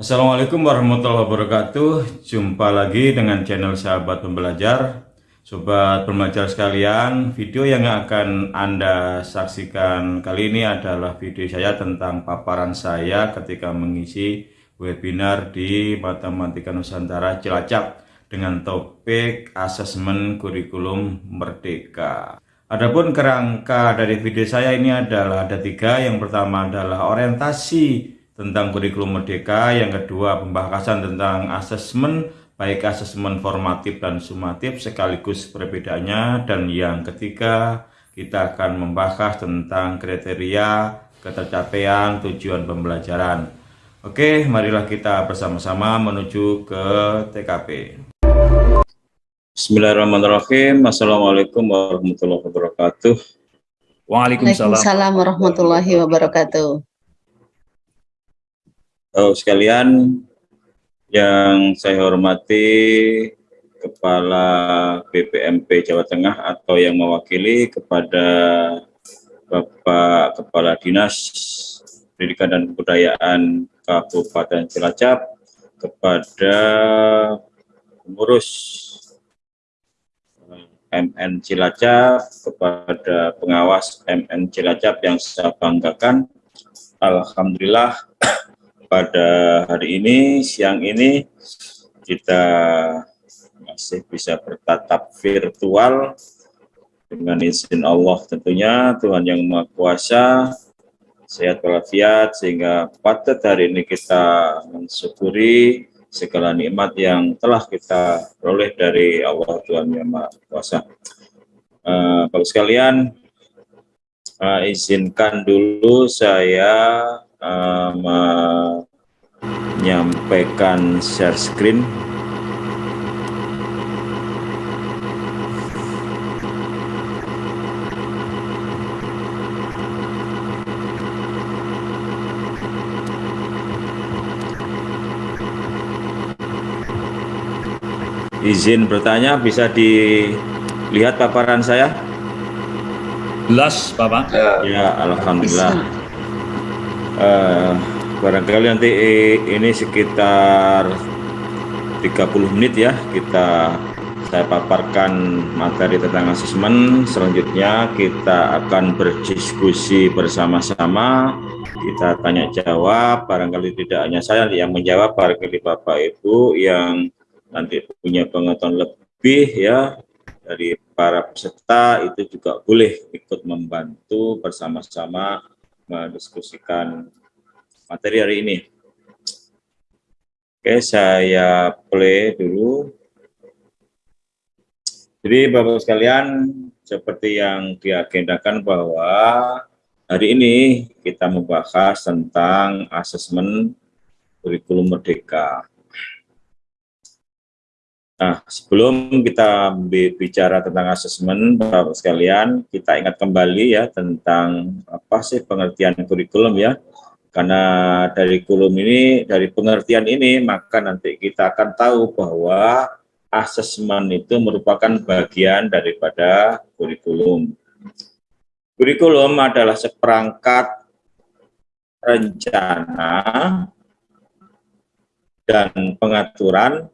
Assalamualaikum warahmatullahi wabarakatuh. Jumpa lagi dengan channel sahabat pembelajar. Sobat pembelajar sekalian Video yang akan anda saksikan kali ini adalah video saya tentang paparan saya ketika mengisi webinar di Matematika Nusantara Cilacap Dengan topik asesmen kurikulum merdeka. Adapun kerangka dari video saya ini adalah ada tiga. Yang pertama adalah orientasi tentang kurikulum merdeka, yang kedua pembahasan tentang asesmen baik asesmen formatif dan sumatif sekaligus perbedaannya dan yang ketiga kita akan membahas tentang kriteria ketercapaian tujuan pembelajaran. Oke, marilah kita bersama-sama menuju ke TKP. Bismillahirrahmanirrahim. Assalamualaikum warahmatullahi wabarakatuh. Waalaikumsalam warahmatullahi wabarakatuh. Oh, sekalian yang saya hormati Kepala BPMP Jawa Tengah atau yang mewakili kepada Bapak Kepala Dinas Pendidikan dan Kebudayaan Kabupaten Cilacap, kepada pengurus MN Cilacap, kepada pengawas MN Cilacap yang saya banggakan, Alhamdulillah pada hari ini, siang ini, kita masih bisa bertatap virtual dengan izin Allah tentunya, Tuhan yang Maha Kuasa, sehat walafiat, sehingga patut hari ini kita mensyukuri segala nikmat yang telah kita peroleh dari Allah Tuhan yang Maha Kuasa. Uh, sekalian, uh, izinkan dulu saya uh, menyampaikan share screen. Izin bertanya bisa dilihat paparan saya? Jelas Bapak. Ya Alhamdulillah uh, barangkali nanti ini sekitar 30 menit ya kita saya paparkan materi tentang asesmen. Selanjutnya kita akan berdiskusi bersama-sama. Kita tanya jawab barangkali tidak hanya saya yang menjawab barangkali Bapak Ibu yang nanti punya pengetahuan lebih ya dari para peserta itu juga boleh ikut membantu bersama-sama mendiskusikan materi hari ini. Oke, saya play dulu. Jadi Bapak sekalian, seperti yang diagendakan bahwa hari ini kita membahas tentang asesmen kurikulum merdeka. Nah, sebelum kita bicara tentang asesmen, Bapak sekalian, kita ingat kembali ya tentang apa sih pengertian kurikulum ya. Karena dari kurikulum ini, dari pengertian ini, maka nanti kita akan tahu bahwa asesmen itu merupakan bagian daripada kurikulum. Kurikulum adalah seperangkat rencana dan pengaturan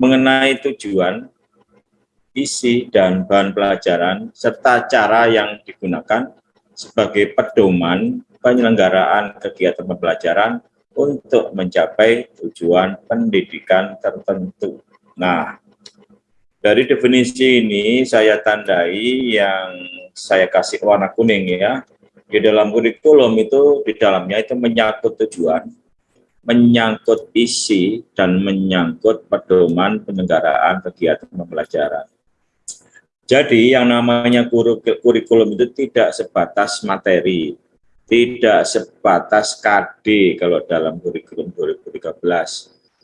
mengenai tujuan, isi, dan bahan pelajaran, serta cara yang digunakan sebagai pedoman penyelenggaraan kegiatan pembelajaran untuk mencapai tujuan pendidikan tertentu. Nah, dari definisi ini saya tandai yang saya kasih warna kuning ya. Di dalam kurikulum itu, di dalamnya itu menyangkut tujuan, menyangkut isi dan menyangkut pedoman penyelenggaraan kegiatan pembelajaran. Jadi yang namanya kurikulum itu tidak sebatas materi, tidak sebatas KD kalau dalam kurikulum 2013.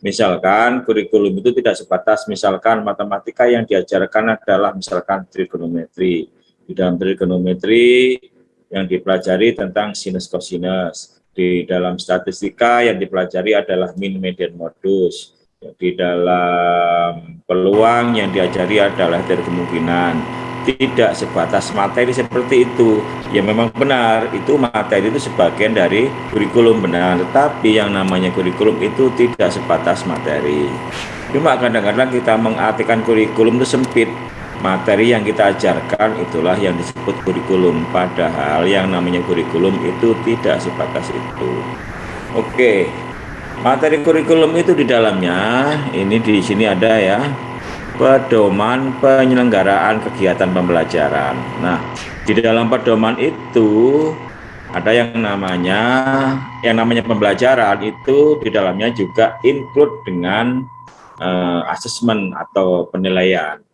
Misalkan kurikulum itu tidak sebatas misalkan matematika yang diajarkan adalah misalkan trigonometri. Di dalam trigonometri yang dipelajari tentang sinus kosinus di dalam statistika yang dipelajari adalah min median modus di dalam peluang yang diajari adalah dari kemungkinan tidak sebatas materi seperti itu. Ya memang benar, itu materi itu sebagian dari kurikulum benar, tetapi yang namanya kurikulum itu tidak sebatas materi. Cuma kadang-kadang kita mengartikan kurikulum itu sempit. Materi yang kita ajarkan itulah yang disebut kurikulum, padahal yang namanya kurikulum itu tidak sebatas itu. Oke, materi kurikulum itu di dalamnya, ini di sini ada ya, pedoman penyelenggaraan kegiatan pembelajaran. Nah, di dalam pedoman itu ada yang namanya yang namanya pembelajaran itu di dalamnya juga include dengan uh, asesmen atau penilaian.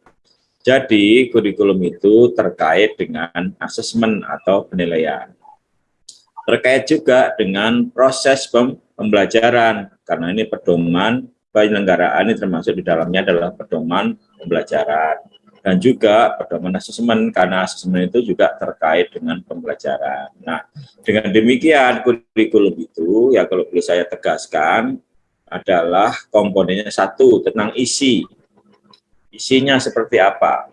Jadi kurikulum itu terkait dengan asesmen atau penilaian. Terkait juga dengan proses pembelajaran karena ini pedoman penyelenggaraan ini termasuk di dalamnya adalah pedoman pembelajaran dan juga pedoman asesmen karena asesmen itu juga terkait dengan pembelajaran. Nah, dengan demikian kurikulum itu ya kalau boleh saya tegaskan adalah komponennya satu tentang isi. Isinya seperti apa?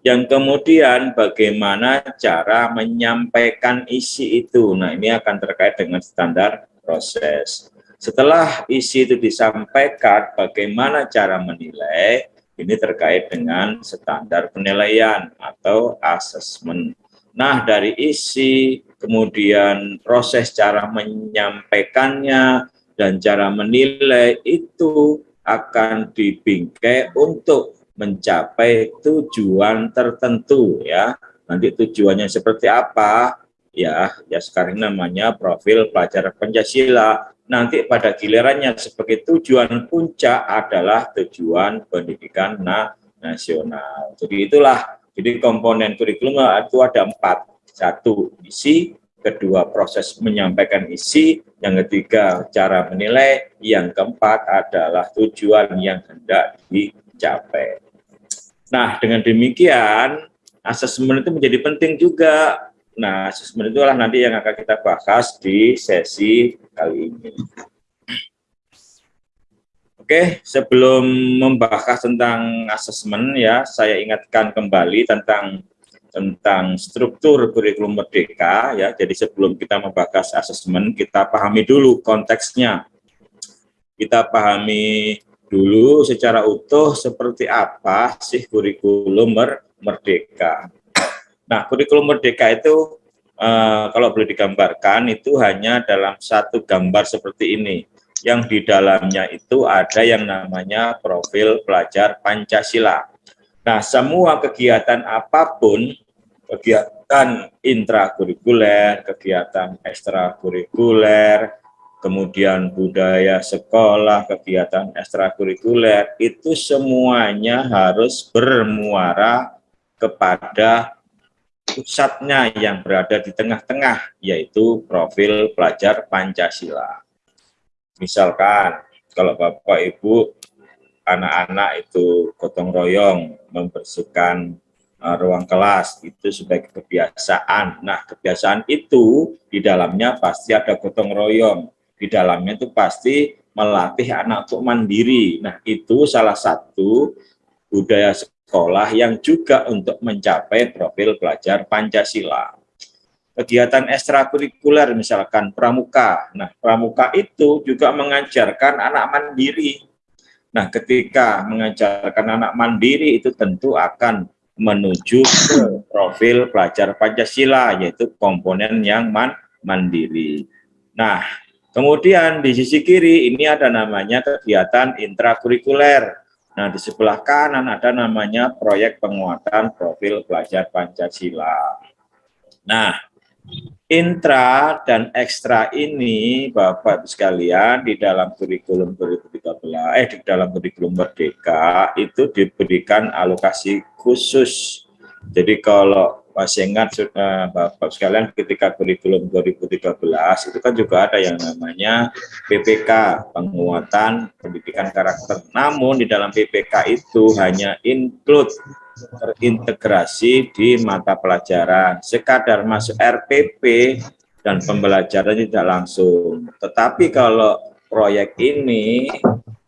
Yang kemudian bagaimana cara menyampaikan isi itu. Nah, ini akan terkait dengan standar proses. Setelah isi itu disampaikan, bagaimana cara menilai, ini terkait dengan standar penilaian atau asesmen. Nah, dari isi, kemudian proses cara menyampaikannya, dan cara menilai itu akan dibingkai untuk mencapai tujuan tertentu ya. Nanti tujuannya seperti apa? Ya, ya sekarang namanya profil pelajar Pancasila nanti pada gilirannya sebagai tujuan puncak adalah tujuan pendidikan na nasional. Jadi itulah, jadi komponen kurikulum itu ada empat. Satu, isi, kedua proses menyampaikan isi, yang ketiga cara menilai, yang keempat adalah tujuan yang hendak dicapai. Nah, dengan demikian, asesmen itu menjadi penting juga Nah, asesmen itulah nanti yang akan kita bahas di sesi kali ini. Oke, sebelum membahas tentang asesmen ya, saya ingatkan kembali tentang tentang struktur kurikulum merdeka ya. Jadi sebelum kita membahas asesmen, kita pahami dulu konteksnya. Kita pahami dulu secara utuh seperti apa sih kurikulum merdeka. Nah, kurikulum merdeka itu uh, kalau boleh digambarkan itu hanya dalam satu gambar seperti ini. Yang di dalamnya itu ada yang namanya profil pelajar Pancasila. Nah, semua kegiatan apa pun, kegiatan intrakurikuler, kegiatan ekstrakurikuler, kemudian budaya sekolah, kegiatan ekstrakurikuler, itu semuanya harus bermuara kepada pusatnya yang berada di tengah-tengah, yaitu profil pelajar Pancasila. Misalkan, kalau Bapak Ibu, anak-anak itu gotong royong, membersihkan uh, ruang kelas, itu sebagai kebiasaan. Nah, kebiasaan itu di dalamnya pasti ada gotong royong. Di dalamnya itu pasti melatih anak untuk mandiri. Nah, itu salah satu budaya sekolah yang juga untuk mencapai profil pelajar Pancasila. Kegiatan ekstrakurikuler misalkan pramuka. Nah, pramuka itu juga mengajarkan anak mandiri. Nah, ketika mengajarkan anak mandiri itu tentu akan menuju ke profil pelajar Pancasila, yaitu komponen yang man mandiri. Nah, kemudian di sisi kiri ini ada namanya kegiatan intrakurikuler. Nah, di sebelah kanan ada namanya proyek penguatan profil pelajar Pancasila. Nah, intra dan ekstra ini Bapak sekalian di dalam kurikulum 2013 eh di dalam kurikulum Merdeka itu diberikan alokasi khusus. Jadi kalau masih ingat uh, Bapak sekalian ketika kurikulum 2013 itu kan juga ada yang namanya PPK penguatan pendidikan karakter. Namun di dalam PPK itu hanya include terintegrasi di mata pelajaran. Sekadar masuk RPP dan pembelajaran tidak langsung. Tetapi kalau proyek ini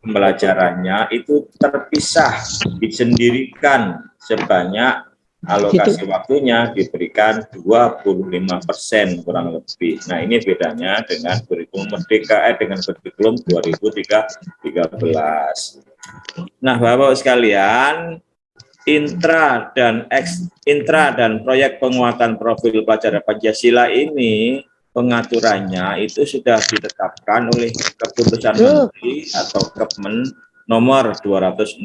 pembelajarannya itu terpisah disendirikan sebanyak alokasi waktunya diberikan 25 persen kurang lebih. Nah ini bedanya dengan kurikulum Merdeka, eh, dengan kurikulum 2013. Nah Bapak sekalian, intra dan ex intra dan proyek penguatan profil pelajar Pancasila ini pengaturannya itu sudah ditetapkan oleh keputusan menteri atau Kepmen nomor 262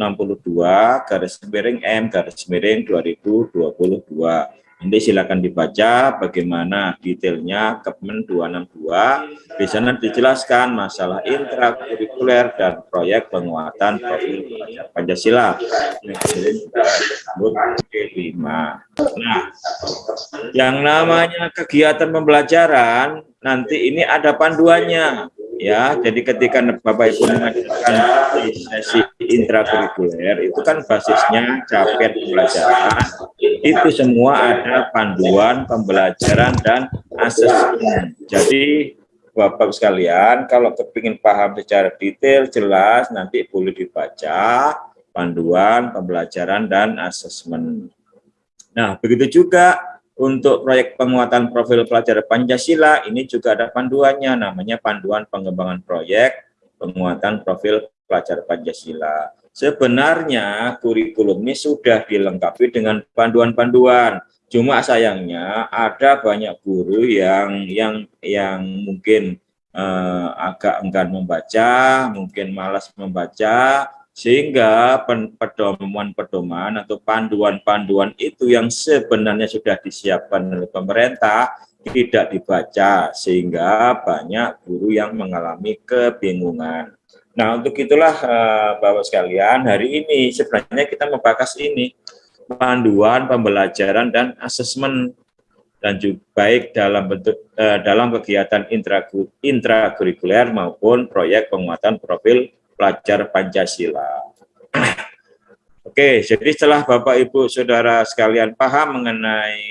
garis miring M garis miring 2022 Nanti silakan dibaca bagaimana detailnya Kepmen 262. Di sana dijelaskan masalah intrakurikuler dan proyek penguatan profil pelajar Pancasila. Nah, yang namanya kegiatan pembelajaran nanti ini ada panduannya ya jadi ketika Bapak Ibu mengajarkan sesi intrakurikuler itu kan basisnya capaian pembelajaran. Itu semua ada panduan pembelajaran dan asesmen. Jadi Bapak sekalian kalau kepingin paham secara detail jelas nanti boleh dibaca panduan pembelajaran dan asesmen. Nah begitu juga untuk proyek penguatan profil pelajar Pancasila, ini juga ada panduannya, namanya panduan pengembangan proyek penguatan profil pelajar Pancasila. Sebenarnya kurikulum ini sudah dilengkapi dengan panduan-panduan. Cuma sayangnya ada banyak guru yang yang yang mungkin eh, agak enggan membaca, mungkin malas membaca, sehingga pedoman-pedoman atau panduan-panduan itu yang sebenarnya sudah disiapkan oleh pemerintah tidak dibaca sehingga banyak guru yang mengalami kebingungan. Nah untuk itulah uh, Bapak sekalian hari ini sebenarnya kita membahas ini panduan pembelajaran dan asesmen dan juga baik dalam bentuk uh, dalam kegiatan intrakurikuler maupun proyek penguatan profil pelajar Pancasila. Oke, jadi setelah Bapak Ibu Saudara sekalian paham mengenai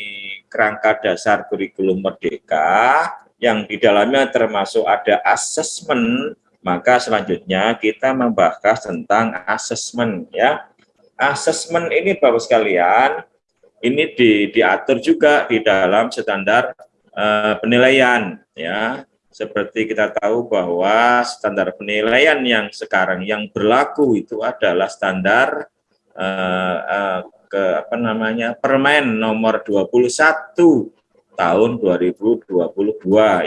kerangka dasar kurikulum merdeka yang di dalamnya termasuk ada asesmen, maka selanjutnya kita membahas tentang asesmen ya. Asesmen ini Bapak sekalian, ini di, diatur juga di dalam standar uh, penilaian ya seperti kita tahu bahwa standar penilaian yang sekarang yang berlaku itu adalah standar uh, uh, ke apa namanya Permen nomor 21 tahun 2022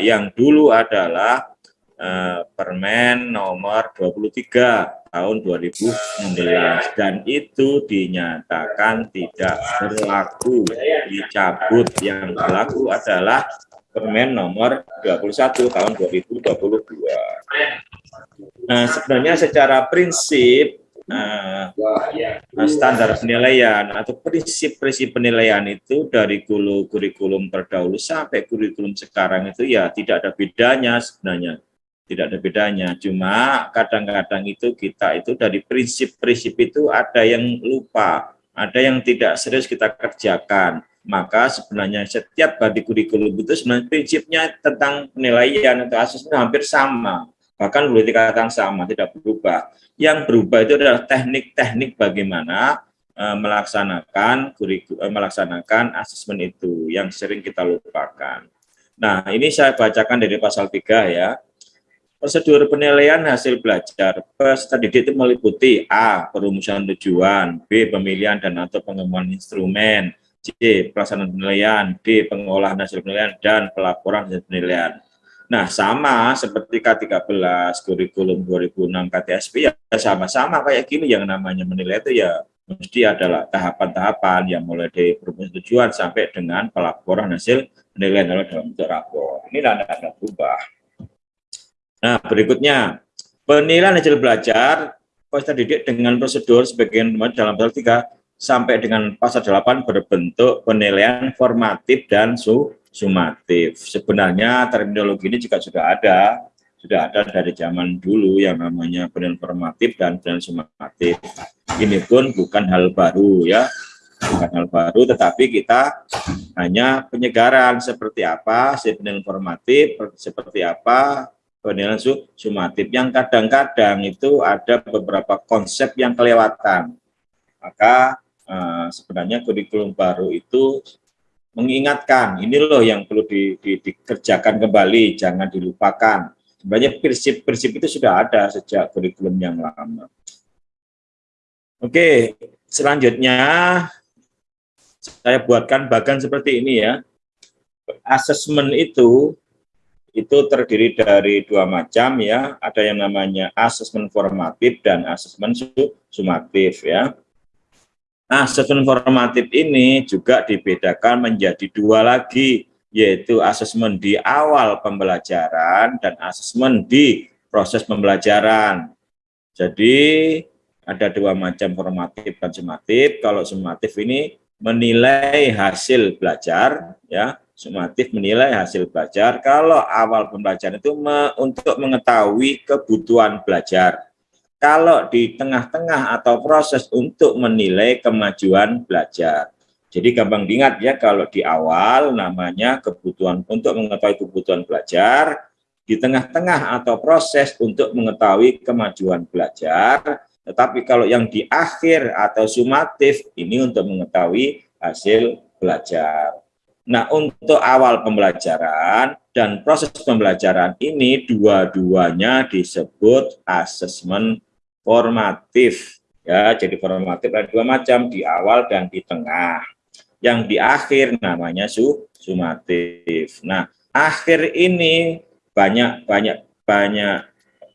yang dulu adalah uh, Permen nomor 23 tahun 2016 dan itu dinyatakan tidak berlaku. Dicabut. Yang berlaku adalah Permen nomor 21 tahun 2022. Nah, sebenarnya secara prinsip uh, standar penilaian atau prinsip-prinsip penilaian itu dari kurikulum terdahulu sampai kurikulum sekarang itu ya tidak ada bedanya sebenarnya. Tidak ada bedanya. Cuma kadang-kadang itu kita itu dari prinsip-prinsip itu ada yang lupa ada yang tidak serius kita kerjakan maka sebenarnya setiap badi kurikulum itu sebenarnya prinsipnya tentang penilaian atau asesmen hampir sama, bahkan boleh dikatakan sama, tidak berubah. Yang berubah itu adalah teknik-teknik bagaimana e, melaksanakan kurikulum, e, melaksanakan asesmen itu yang sering kita lupakan. Nah, ini saya bacakan dari pasal 3 ya. Prosedur penilaian hasil belajar peserta didik itu meliputi A. Perumusan tujuan, B. Pemilihan dan atau pengembangan instrumen, C. Pelaksanaan penilaian, D. Pengolahan hasil penilaian, dan pelaporan hasil penilaian. Nah, sama seperti K13, kurikulum 2006 KTSP, ya sama-sama kayak gini yang namanya menilai itu ya mesti adalah tahapan-tahapan yang mulai dari tujuan sampai dengan pelaporan hasil penilaian dalam bentuk rapor. Ini tidak berubah. Nah, berikutnya, penilaian hasil belajar peserta didik dengan prosedur sebagian dalam pasal 3 sampai dengan pasal 8 berbentuk penilaian formatif dan su sumatif. Sebenarnya terminologi ini juga sudah ada, sudah ada dari zaman dulu yang namanya penilaian formatif dan penilaian sumatif. Ini pun bukan hal baru ya, bukan hal baru, tetapi kita hanya penyegaran seperti apa si penilaian formatif, seperti apa penilaian su sumatif, yang kadang-kadang itu ada beberapa konsep yang kelewatan. Maka uh, sebenarnya kurikulum baru itu mengingatkan ini loh yang perlu di, di, dikerjakan kembali, jangan dilupakan. Sebenarnya prinsip-prinsip itu sudah ada sejak kurikulum yang lama. Oke, selanjutnya saya buatkan bagan seperti ini ya. Asesmen itu itu terdiri dari dua macam ya. Ada yang namanya asesmen formatif dan asesmen sumatif ya. Asesmen formatif ini juga dibedakan menjadi dua lagi, yaitu asesmen di awal pembelajaran dan asesmen di proses pembelajaran. Jadi ada dua macam formatif dan sumatif. Kalau sumatif ini menilai hasil belajar ya sumatif menilai hasil belajar kalau awal pembelajaran itu me, untuk mengetahui kebutuhan belajar kalau di tengah-tengah atau proses untuk menilai kemajuan belajar jadi gampang diingat ya kalau di awal namanya kebutuhan untuk mengetahui kebutuhan belajar di tengah-tengah atau proses untuk mengetahui kemajuan belajar tetapi kalau yang di akhir atau sumatif ini untuk mengetahui hasil belajar. Nah, untuk awal pembelajaran dan proses pembelajaran ini dua-duanya disebut asesmen formatif. Ya, jadi formatif ada dua macam, di awal dan di tengah. Yang di akhir namanya su sumatif. Nah, akhir ini banyak banyak banyak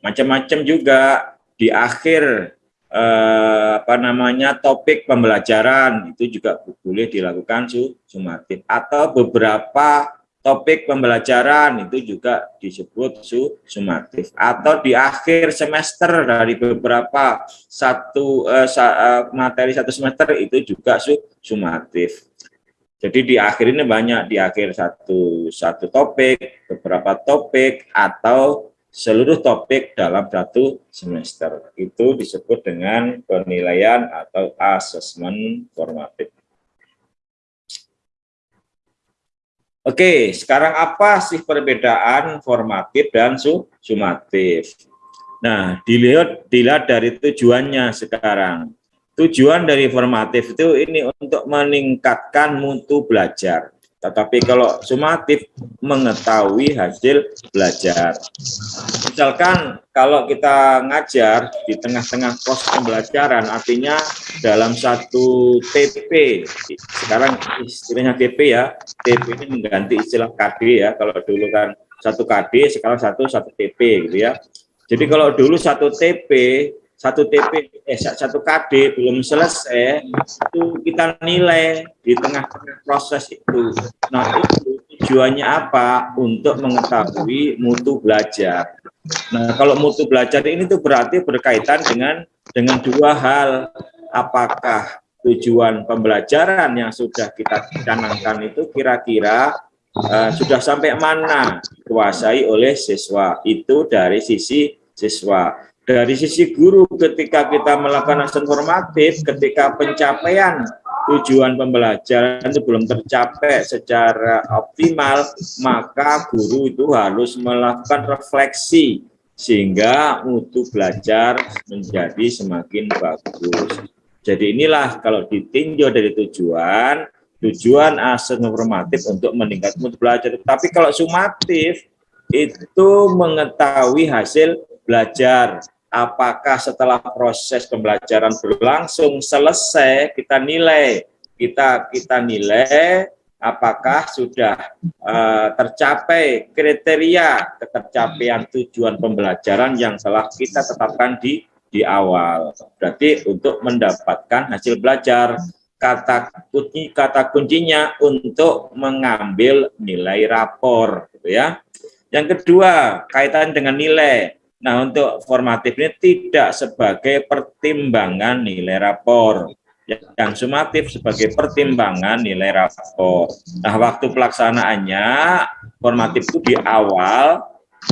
macam-macam juga di akhir eh, apa namanya topik pembelajaran itu juga boleh dilakukan sumatif atau beberapa topik pembelajaran itu juga disebut su sumatif atau di akhir semester dari beberapa satu eh, sa, eh, materi satu semester itu juga su sumatif. Jadi di akhir ini banyak di akhir satu satu topik, beberapa topik atau seluruh topik dalam satu semester. Itu disebut dengan penilaian atau asesmen formatif. Oke, sekarang apa sih perbedaan formatif dan sumatif? Nah, dilihat dilihat dari tujuannya sekarang. Tujuan dari formatif itu ini untuk meningkatkan mutu belajar. Tetapi kalau sumatif mengetahui hasil belajar. Misalkan kalau kita ngajar di tengah-tengah proses pembelajaran, artinya dalam satu TP, sekarang istilahnya TP ya, TP ini mengganti istilah KD ya, kalau dulu kan satu KD, sekarang satu satu TP gitu ya. Jadi kalau dulu satu TP satu TP eh satu KD belum selesai itu kita nilai di tengah-tengah proses itu. Nah itu tujuannya apa? Untuk mengetahui mutu belajar. Nah kalau mutu belajar ini tuh berarti berkaitan dengan dengan dua hal. Apakah tujuan pembelajaran yang sudah kita canangkan itu kira-kira uh, sudah sampai mana dikuasai oleh siswa itu dari sisi siswa dari sisi guru ketika kita melakukan action formatif, ketika pencapaian tujuan pembelajaran itu belum tercapai secara optimal, maka guru itu harus melakukan refleksi sehingga mutu belajar menjadi semakin bagus. Jadi inilah kalau ditinjau dari tujuan, tujuan aset formatif untuk meningkatkan mutu belajar. Tapi kalau sumatif itu mengetahui hasil belajar apakah setelah proses pembelajaran berlangsung selesai kita nilai? Kita kita nilai apakah sudah uh, tercapai kriteria ketercapaian tujuan pembelajaran yang telah kita tetapkan di di awal. Berarti untuk mendapatkan hasil belajar kata kunci kata kuncinya untuk mengambil nilai rapor gitu ya. Yang kedua kaitan dengan nilai Nah, untuk formatif ini tidak sebagai pertimbangan nilai rapor. Yang sumatif sebagai pertimbangan nilai rapor. Nah, waktu pelaksanaannya, formatif itu di awal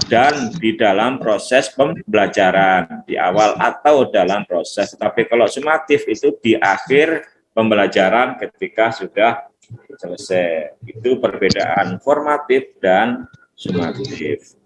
dan di dalam proses pembelajaran. Di awal atau dalam proses. Tapi kalau sumatif itu di akhir pembelajaran ketika sudah selesai. Itu perbedaan formatif dan sumatif.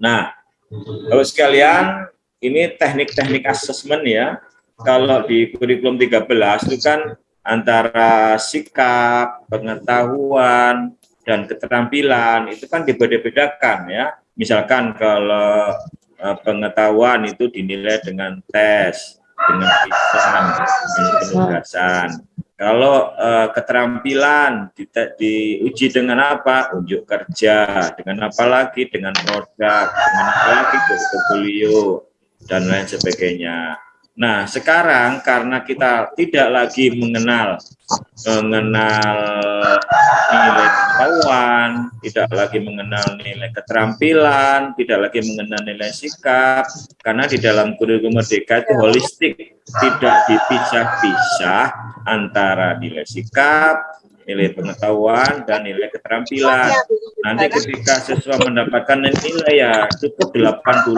Nah, Bapak sekalian, ini teknik-teknik asesmen ya. kalau di kurikulum 13 itu kan antara sikap, pengetahuan, dan keterampilan itu kan dibeda-bedakan ya. Misalkan kalau uh, pengetahuan itu dinilai dengan tes, dengan lisan, dengan penugasan. Kalau uh, keterampilan di, diuji dengan apa? Unjuk kerja, dengan apa lagi? Dengan produk, dengan apa lagi? Portfolio dan lain sebagainya. Nah, sekarang karena kita tidak lagi mengenal mengenal nilai pengetahuan, tidak lagi mengenal nilai keterampilan, tidak lagi mengenal nilai sikap, karena di dalam kurikulum merdeka itu holistik, tidak dipisah-pisah antara nilai sikap, nilai pengetahuan dan nilai keterampilan. Nanti ketika siswa mendapatkan nilai ya cukup 80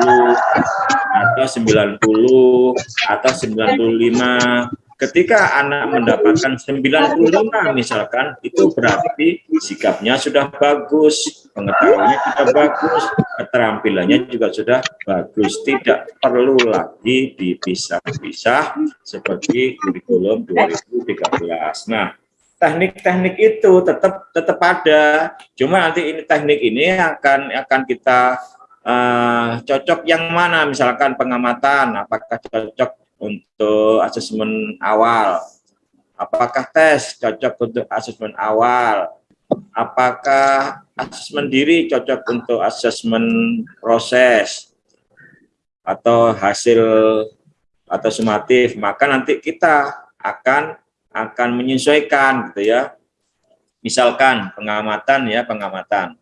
atau 90 atau 95. Ketika anak mendapatkan 95 misalkan, itu berarti sikapnya sudah bagus, pengetahuannya sudah bagus, keterampilannya juga sudah bagus. Tidak perlu lagi dipisah-pisah seperti kurikulum 2013. Nah, teknik-teknik itu tetap tetap ada. Cuma nanti ini teknik ini akan akan kita uh, cocok yang mana, misalkan pengamatan, apakah cocok untuk asesmen awal, apakah tes cocok untuk asesmen awal, apakah asesmen diri cocok untuk asesmen proses atau hasil atau sumatif, maka nanti kita akan akan menyesuaikan gitu ya. Misalkan pengamatan ya, pengamatan.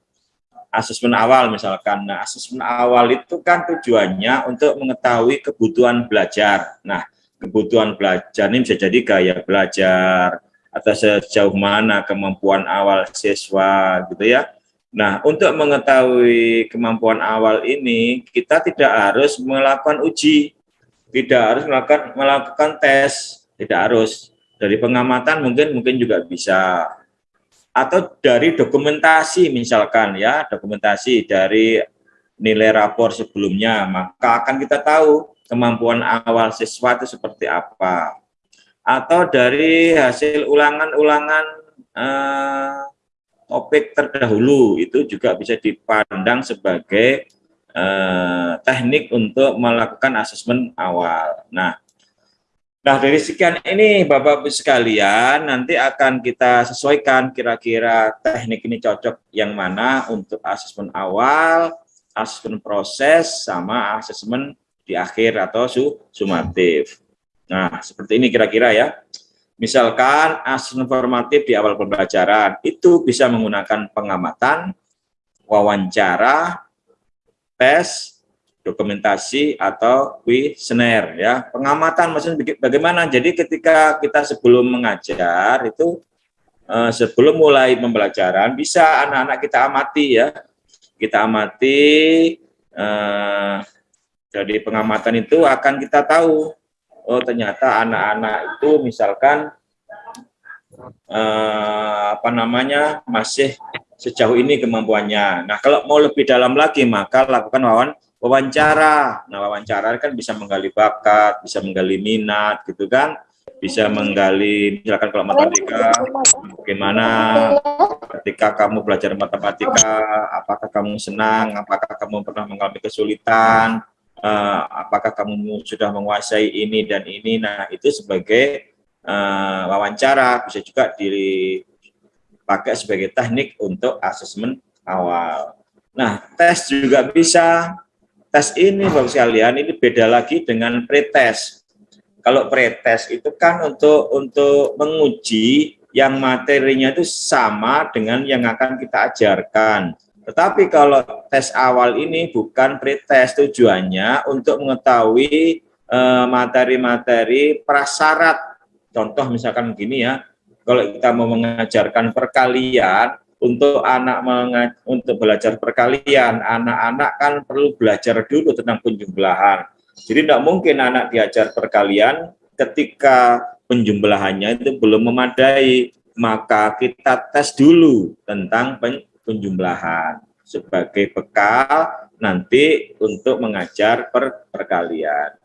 Asesmen awal misalkan. Nah, asesmen awal itu kan tujuannya untuk mengetahui kebutuhan belajar. Nah, kebutuhan belajar ini bisa jadi gaya belajar atau sejauh mana kemampuan awal siswa gitu ya. Nah, untuk mengetahui kemampuan awal ini, kita tidak harus melakukan uji, tidak harus melakukan melakukan tes, tidak harus dari pengamatan mungkin mungkin juga bisa atau dari dokumentasi misalkan ya dokumentasi dari nilai rapor sebelumnya maka akan kita tahu kemampuan awal siswa itu seperti apa atau dari hasil ulangan-ulangan eh, topik terdahulu itu juga bisa dipandang sebagai eh, teknik untuk melakukan asesmen awal. Nah, Nah, dari sekian ini Bapak-Ibu sekalian, nanti akan kita sesuaikan kira-kira teknik ini cocok yang mana untuk asesmen awal, asesmen proses, sama asesmen di akhir atau su sumatif. Nah, seperti ini kira-kira ya. Misalkan asesmen formatif di awal pembelajaran, itu bisa menggunakan pengamatan, wawancara, tes, dokumentasi atau kuesioner ya. Pengamatan maksudnya bagaimana? Jadi ketika kita sebelum mengajar itu eh, sebelum mulai pembelajaran bisa anak-anak kita amati ya. Kita amati eh, dari pengamatan itu akan kita tahu oh ternyata anak-anak itu misalkan eh, apa namanya masih sejauh ini kemampuannya. Nah kalau mau lebih dalam lagi maka lakukan wawan wawancara. Nah, wawancara kan bisa menggali bakat, bisa menggali minat gitu kan. Bisa menggali misalkan kalau matematika bagaimana ketika kamu belajar matematika, apakah kamu senang, apakah kamu pernah mengalami kesulitan, uh, apakah kamu sudah menguasai ini dan ini. Nah, itu sebagai uh, wawancara bisa juga dipakai sebagai teknik untuk asesmen awal. Nah, tes juga bisa tes ini Bapak sekalian ini beda lagi dengan pretest. Kalau pretest itu kan untuk untuk menguji yang materinya itu sama dengan yang akan kita ajarkan. Tetapi kalau tes awal ini bukan pretest tujuannya untuk mengetahui eh, materi-materi eh, prasyarat. Contoh misalkan begini ya, kalau kita mau mengajarkan perkalian, untuk anak untuk belajar perkalian, anak-anak kan perlu belajar dulu tentang penjumlahan. Jadi tidak mungkin anak diajar perkalian ketika penjumlahannya itu belum memadai, maka kita tes dulu tentang penjumlahan sebagai bekal nanti untuk mengajar per perkalian.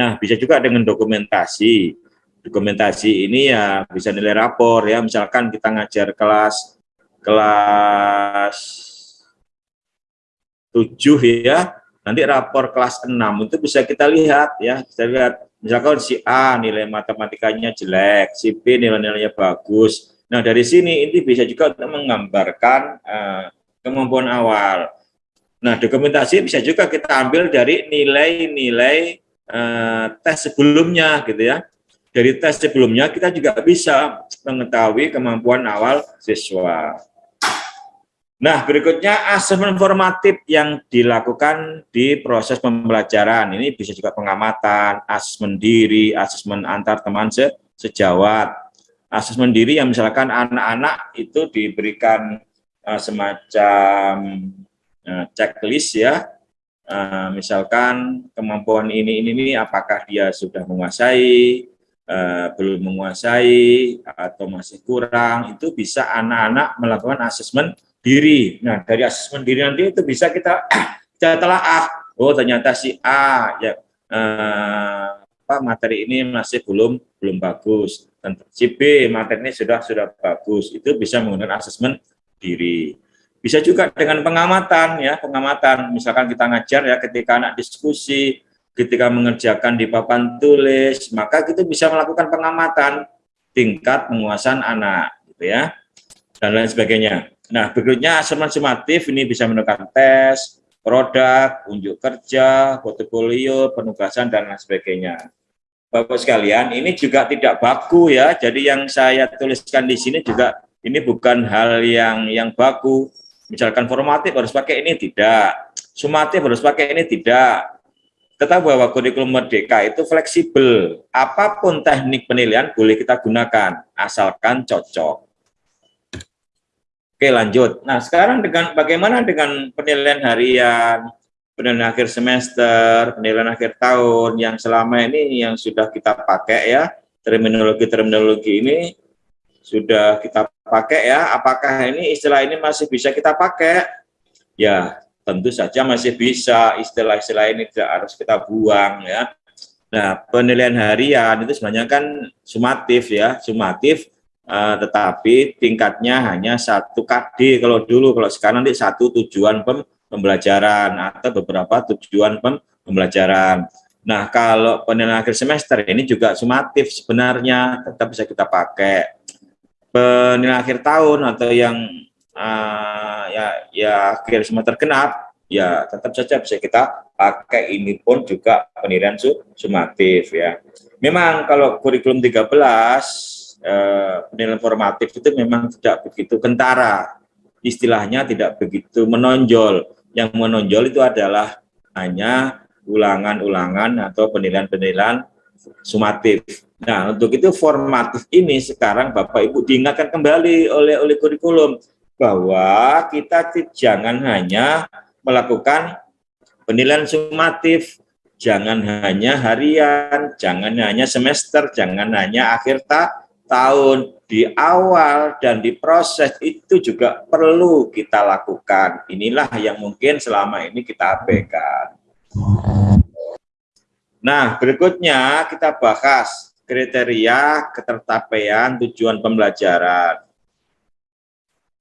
Nah, bisa juga dengan dokumentasi. Dokumentasi ini ya bisa nilai rapor ya, misalkan kita ngajar kelas kelas 7 ya, nanti rapor kelas 6 itu bisa kita lihat ya, kita lihat misalkan si A nilai matematikanya jelek, si B nilai-nilainya bagus. Nah, dari sini ini bisa juga untuk menggambarkan uh, kemampuan awal. Nah, dokumentasi bisa juga kita ambil dari nilai-nilai uh, tes sebelumnya gitu ya. Dari tes sebelumnya kita juga bisa mengetahui kemampuan awal siswa. Nah, berikutnya asesmen formatif yang dilakukan di proses pembelajaran. Ini bisa juga pengamatan, asesmen diri, asesmen antar teman se sejawat. Asesmen diri yang misalkan anak-anak itu diberikan uh, semacam uh, checklist ya, uh, misalkan kemampuan ini, ini, ini, apakah dia sudah menguasai, uh, belum menguasai, atau masih kurang, itu bisa anak-anak melakukan asesmen diri. Nah, dari asesmen diri nanti itu bisa kita kita telah ah, oh ternyata si A ya eh, apa materi ini masih belum belum bagus. Dan si B materi ini sudah sudah bagus. Itu bisa menggunakan asesmen diri. Bisa juga dengan pengamatan ya, pengamatan. Misalkan kita ngajar ya ketika anak diskusi, ketika mengerjakan di papan tulis, maka kita bisa melakukan pengamatan tingkat penguasaan anak gitu ya. Dan lain sebagainya. Nah, berikutnya asesmen sumatif ini bisa menentukan tes, produk, unjuk kerja, portofolio, penugasan, dan lain sebagainya. Bapak sekalian, ini juga tidak baku ya. Jadi yang saya tuliskan di sini juga ini bukan hal yang yang baku. Misalkan formatif harus pakai ini tidak, sumatif harus pakai ini tidak. Tetap bahwa kurikulum merdeka itu fleksibel. Apa pun teknik penilaian boleh kita gunakan, asalkan cocok. Oke lanjut. Nah sekarang dengan bagaimana dengan penilaian harian, penilaian akhir semester, penilaian akhir tahun yang selama ini yang sudah kita pakai ya terminologi-terminologi ini sudah kita pakai ya. Apakah ini istilah ini masih bisa kita pakai? Ya tentu saja masih bisa. Istilah-istilah ini tidak harus kita buang ya. Nah penilaian harian itu sebenarnya kan sumatif ya, sumatif uh, tetapi tingkatnya hanya satu KD kalau dulu, kalau sekarang nanti satu tujuan pem pembelajaran atau beberapa tujuan pem pembelajaran. Nah, kalau penilaian akhir semester ini juga sumatif sebenarnya, tetap bisa kita pakai. Penilaian akhir tahun atau yang uh, ya ya akhir semester genap, ya tetap saja bisa kita pakai ini pun juga penilaian sumatif ya. Memang kalau kurikulum 13 eh, penilaian formatif itu memang tidak begitu kentara, istilahnya tidak begitu menonjol. Yang menonjol itu adalah hanya ulangan-ulangan atau penilaian-penilaian sumatif. Nah, untuk itu formatif ini sekarang Bapak Ibu diingatkan kembali oleh oleh kurikulum bahwa kita jangan hanya melakukan penilaian sumatif, jangan hanya harian, jangan hanya semester, jangan hanya akhir ta tahun di awal dan di proses itu juga perlu kita lakukan. Inilah yang mungkin selama ini kita abaikan. Nah, berikutnya kita bahas kriteria ketertapaian tujuan pembelajaran.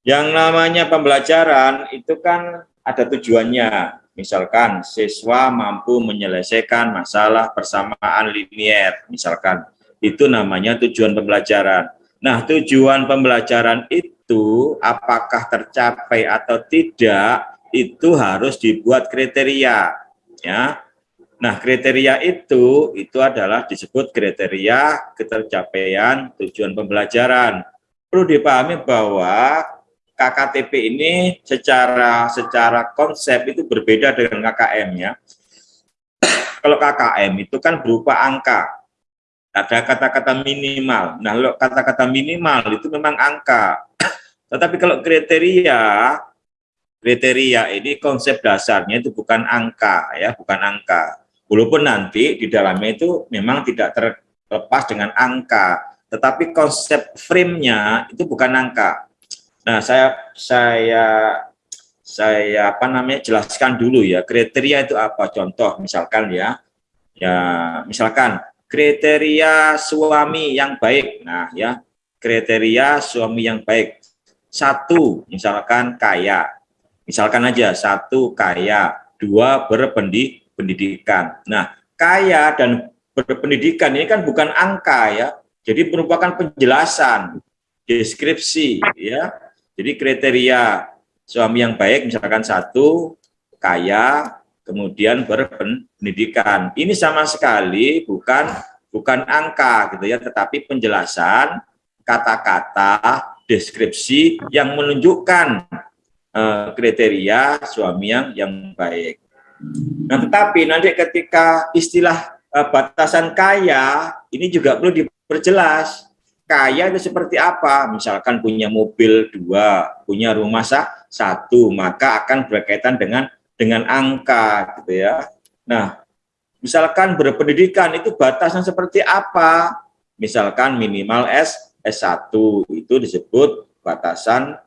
Yang namanya pembelajaran itu kan ada tujuannya. Misalkan siswa mampu menyelesaikan masalah persamaan linier, misalkan itu namanya tujuan pembelajaran. Nah, tujuan pembelajaran itu apakah tercapai atau tidak itu harus dibuat kriteria, ya. Nah, kriteria itu itu adalah disebut kriteria ketercapaian tujuan pembelajaran. Perlu dipahami bahwa KKTP ini secara secara konsep itu berbeda dengan KKM ya. Kalau KKM itu kan berupa angka, ada kata-kata minimal. Nah, kalau kata-kata minimal itu memang angka. Tetapi kalau kriteria, kriteria ini konsep dasarnya itu bukan angka, ya, bukan angka. Walaupun nanti di dalamnya itu memang tidak terlepas dengan angka, tetapi konsep frame-nya itu bukan angka. Nah, saya saya saya apa namanya jelaskan dulu ya kriteria itu apa contoh misalkan ya Ya, misalkan kriteria suami yang baik. Nah, ya, kriteria suami yang baik. Satu, misalkan kaya. Misalkan aja satu kaya, dua berpendidikan. Nah, kaya dan berpendidikan ini kan bukan angka ya. Jadi merupakan penjelasan, deskripsi ya. Jadi kriteria suami yang baik misalkan satu kaya, kemudian berpendidikan. Ini sama sekali bukan bukan angka gitu ya, tetapi penjelasan kata-kata deskripsi yang menunjukkan uh, kriteria suami yang yang baik. Nah, tetapi nanti ketika istilah uh, batasan kaya ini juga perlu diperjelas. Kaya itu seperti apa? Misalkan punya mobil dua, punya rumah satu, maka akan berkaitan dengan dengan angka gitu ya. Nah, misalkan berpendidikan itu batasnya seperti apa? Misalkan minimal S S1 itu disebut batasan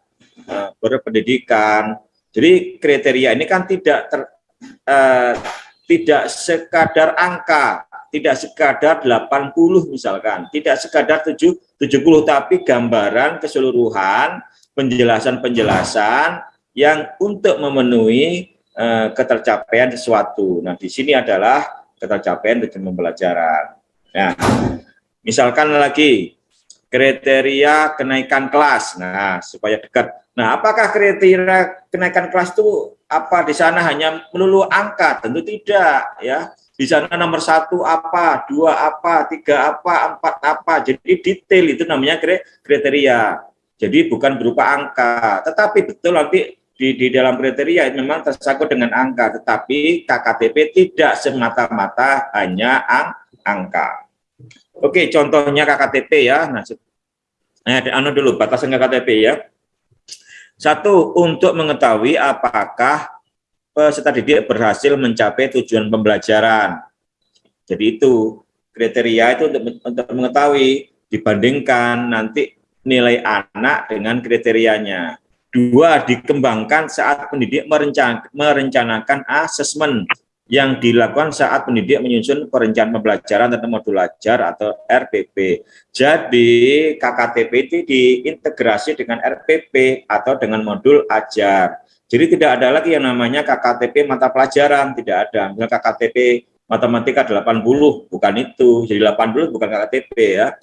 uh, berpendidikan. Jadi kriteria ini kan tidak ter, uh, tidak sekadar angka, tidak sekadar 80 misalkan, tidak sekadar 7, 70 tapi gambaran keseluruhan penjelasan-penjelasan yang untuk memenuhi Eh, ketercapaian sesuatu. Nah, di sini adalah ketercapaian tujuan pembelajaran. Nah, misalkan lagi kriteria kenaikan kelas. Nah, supaya dekat. Nah, apakah kriteria kenaikan kelas itu apa di sana hanya melulu angka? Tentu tidak, ya. Di sana nomor satu apa, dua apa, tiga apa, empat apa. Jadi detail itu namanya kriteria. Jadi bukan berupa angka. Tetapi betul nanti di, di dalam kriteria memang tersangkut dengan angka, tetapi KKTP tidak semata-mata hanya ang, angka. Oke, contohnya KKTP ya. Nah, eh, anu dulu batasan KKTP ya. Satu, untuk mengetahui apakah peserta didik berhasil mencapai tujuan pembelajaran. Jadi itu kriteria itu untuk, untuk mengetahui dibandingkan nanti nilai anak dengan kriterianya. Dua, dikembangkan saat pendidik merencan merencanakan asesmen yang dilakukan saat pendidik menyusun perencanaan pembelajaran tentang modul ajar atau RPP. Jadi KKTP itu diintegrasi dengan RPP atau dengan modul ajar. Jadi tidak ada lagi yang namanya KKTP mata pelajaran, tidak ada. Misalnya KKTP matematika 80, bukan itu. Jadi 80 bukan KKTP ya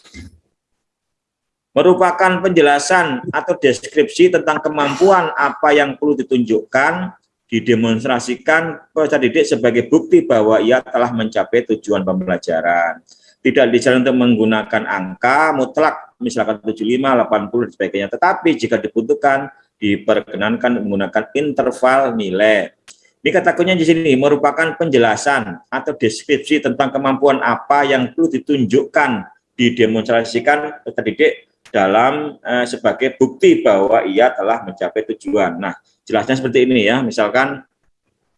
merupakan penjelasan atau deskripsi tentang kemampuan apa yang perlu ditunjukkan, didemonstrasikan peserta didik sebagai bukti bahwa ia telah mencapai tujuan pembelajaran. Tidak dijalankan untuk menggunakan angka mutlak, misalkan 75, 80, dan sebagainya. Tetapi jika dibutuhkan, diperkenankan menggunakan interval nilai. Ini kata di sini merupakan penjelasan atau deskripsi tentang kemampuan apa yang perlu ditunjukkan, didemonstrasikan peserta didik dalam eh, sebagai bukti bahwa ia telah mencapai tujuan. Nah, jelasnya seperti ini ya. Misalkan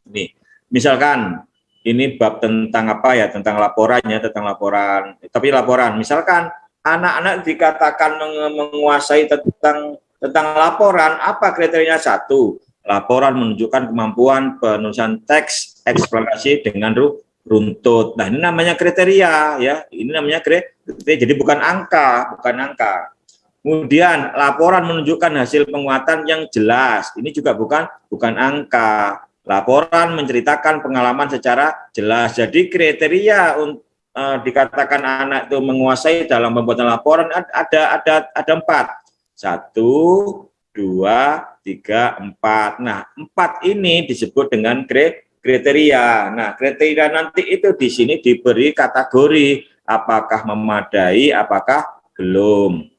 ini, misalkan ini bab tentang apa ya? Tentang laporannya, tentang laporan. Tapi laporan, misalkan anak-anak dikatakan menguasai tentang tentang laporan, apa kriterianya satu? Laporan menunjukkan kemampuan penulisan teks eksplanasi dengan runtut. Nah, ini namanya kriteria ya. Ini namanya kriteria. Jadi bukan angka, bukan angka. Kemudian laporan menunjukkan hasil penguatan yang jelas. Ini juga bukan bukan angka. Laporan menceritakan pengalaman secara jelas. Jadi kriteria untuk uh, dikatakan anak itu menguasai dalam pembuatan laporan ada ada ada empat. Satu, dua, tiga, empat. Nah, empat ini disebut dengan kriteria. Nah, kriteria nanti itu di sini diberi kategori apakah memadai, apakah belum.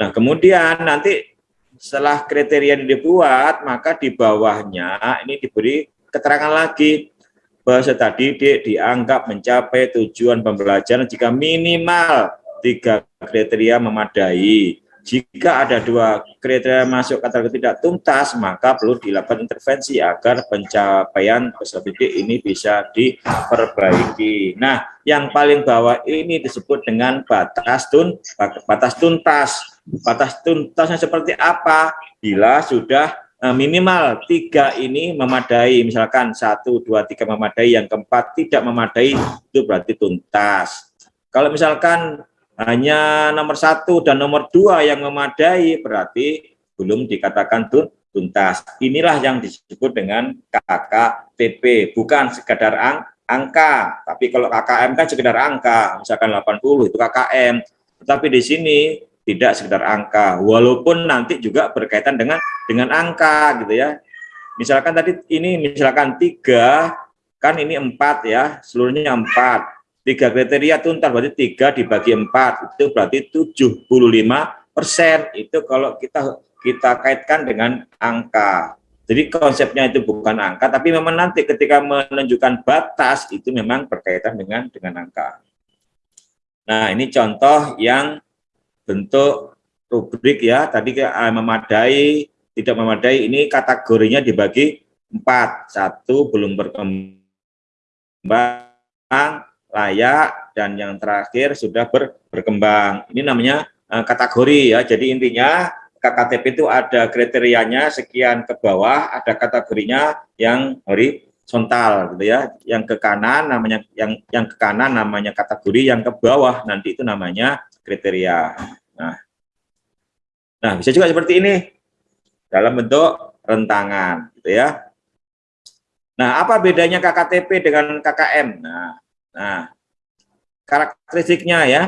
Nah, kemudian nanti setelah kriteria ini dibuat, maka di bawahnya ini diberi keterangan lagi bahwa tadi dianggap mencapai tujuan pembelajaran jika minimal tiga kriteria memadai. Jika ada dua kriteria masuk kategori tidak tuntas, maka perlu dilakukan intervensi agar pencapaian peserta didik ini bisa diperbaiki. Nah, yang paling bawah ini disebut dengan batas tun batas tuntas. Batas tuntasnya seperti apa? Bila sudah uh, minimal tiga ini memadai, misalkan satu, dua, tiga memadai, yang keempat tidak memadai, itu berarti tuntas. Kalau misalkan hanya nomor satu dan nomor dua yang memadai, berarti belum dikatakan tuntas. Inilah yang disebut dengan KKTP, bukan sekadar ang angka. Tapi kalau KKM kan sekedar angka, misalkan 80 itu KKM. Tetapi di sini tidak sekedar angka, walaupun nanti juga berkaitan dengan dengan angka gitu ya. Misalkan tadi ini misalkan tiga, kan ini empat ya, seluruhnya empat. Tiga kriteria tuntas berarti tiga dibagi empat itu berarti 75 persen. Itu kalau kita kita kaitkan dengan angka. Jadi konsepnya itu bukan angka, tapi memang nanti ketika menunjukkan batas itu memang berkaitan dengan dengan angka. Nah ini contoh yang bentuk rubrik ya, tadi eh, memadai, tidak memadai, ini kategorinya dibagi empat. Satu belum berkembang, layak, dan yang terakhir sudah ber, berkembang. Ini namanya uh, kategori ya, jadi intinya KKTP itu ada kriterianya sekian ke bawah, ada kategorinya yang horizontal gitu ya. Yang ke kanan namanya yang yang ke kanan namanya kategori, yang ke bawah nanti itu namanya kriteria. Nah. Nah, bisa juga seperti ini dalam bentuk rentangan gitu ya. Nah, apa bedanya KKTP dengan KKM? Nah, nah karakteristiknya ya.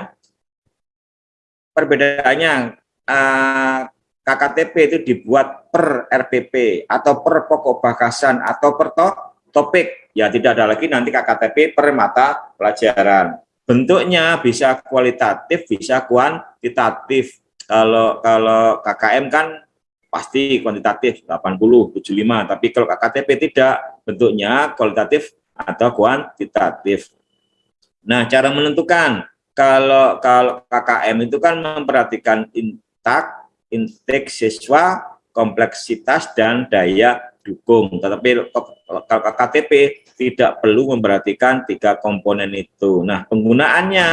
Perbedaannya uh, KKTP itu dibuat per RPP atau per pokok bakasan atau per to topik. Ya tidak ada lagi nanti KKTP per mata pelajaran. Bentuknya bisa kualitatif, bisa kuantitatif. Kalau kalau KKM kan pasti kuantitatif 80, 75, tapi kalau KKTP tidak, bentuknya kualitatif atau kuantitatif. Nah, cara menentukan kalau kalau KKM itu kan memperhatikan intak intake siswa, kompleksitas, dan daya dukung. Tetapi KTP tidak perlu memperhatikan tiga komponen itu. Nah, penggunaannya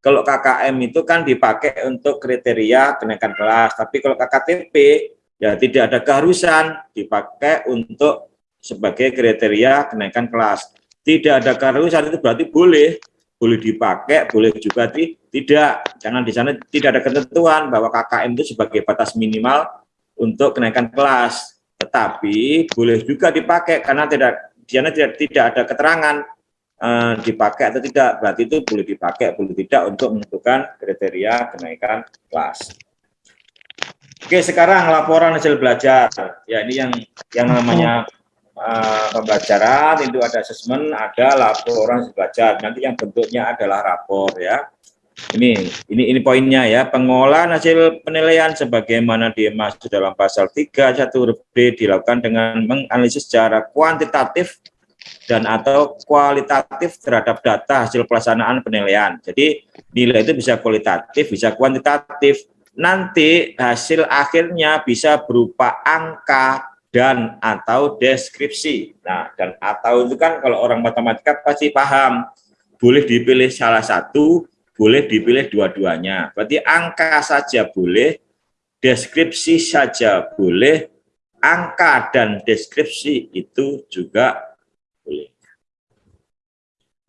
kalau KKM itu kan dipakai untuk kriteria kenaikan kelas, tapi kalau KKTP ya tidak ada keharusan dipakai untuk sebagai kriteria kenaikan kelas. Tidak ada keharusan itu berarti boleh boleh dipakai, boleh juga tidak. Jangan di sana tidak ada ketentuan bahwa KKM itu sebagai batas minimal untuk kenaikan kelas. Tetapi boleh juga dipakai karena tidak di tidak tidak ada keterangan eh, dipakai atau tidak. Berarti itu boleh dipakai, boleh tidak untuk menentukan kriteria kenaikan kelas. Oke, sekarang laporan hasil belajar. Ya, ini yang yang namanya uh, pembelajaran itu ada asesmen, ada laporan belajar. Nanti yang bentuknya adalah rapor ya. Ini ini ini poinnya ya. Pengolahan hasil penilaian sebagaimana dimaksud dalam pasal 3 1 huruf D dilakukan dengan menganalisis secara kuantitatif dan atau kualitatif terhadap data hasil pelaksanaan penilaian. Jadi nilai itu bisa kualitatif, bisa kuantitatif. Nanti hasil akhirnya bisa berupa angka, dan atau deskripsi. Nah, dan atau itu kan kalau orang matematika pasti paham. Boleh dipilih salah satu, boleh dipilih dua-duanya. Berarti angka saja boleh, deskripsi saja boleh, angka dan deskripsi itu juga boleh.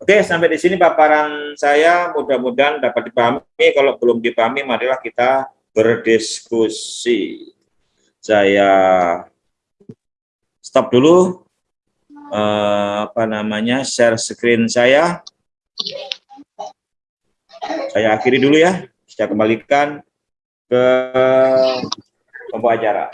Oke, sampai di sini paparan saya mudah-mudahan dapat dipahami. Kalau belum dipahami, marilah kita berdiskusi. Saya stop dulu uh, apa namanya share screen saya. Saya akhiri dulu ya. Saya kembalikan ke pembawa acara.